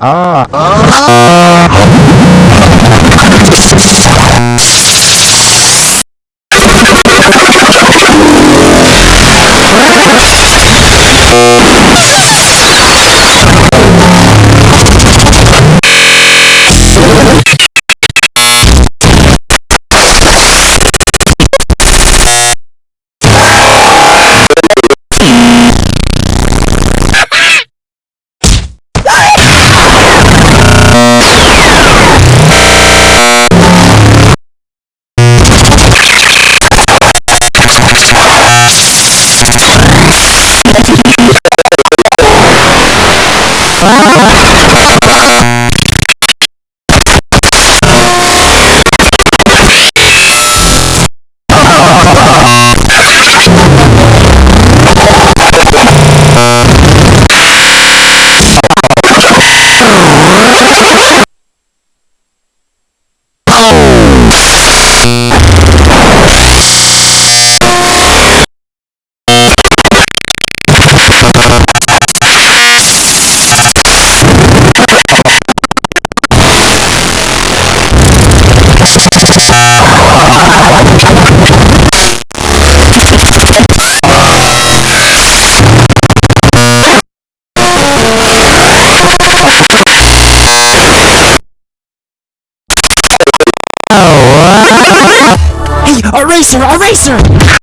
아. 아. はい。Oh, racer, a racer!